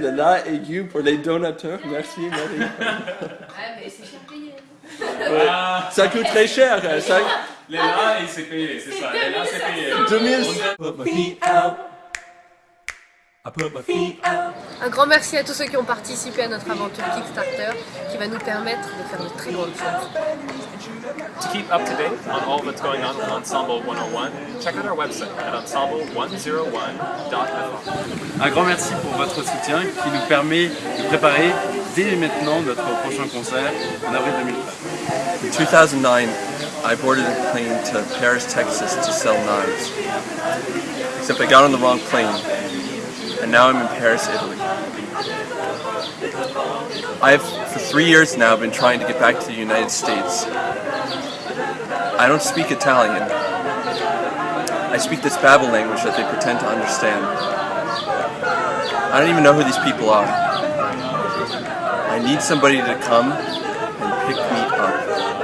le La aigu pour les donateurs. Merci, Marie. Ah, mais c'est cher payé. Ah, Ça coûte très cher. hein, Ça... les là, il s'est payé, c'est ça. Les là, c'est payé. 2000. Un grand merci à tous ceux qui ont participé à notre aventure Kickstarter qui va nous permettre de faire de très grandes choses. To keep up to date on all that's going on with Ensemble 101, check out our website at ensemble101.fr. Un grand merci pour votre soutien qui nous permet de préparer dès maintenant notre prochain concert en avril 2013. In 2009, I boarded a plane to Paris, Texas to sell knives. Except I got on the wrong plane, and now I'm in Paris, Italy. I have, for three years now, been trying to get back to the United States. I don't speak Italian. I speak this Babel language that they pretend to understand. I don't even know who these people are. I need somebody to come and pick me up.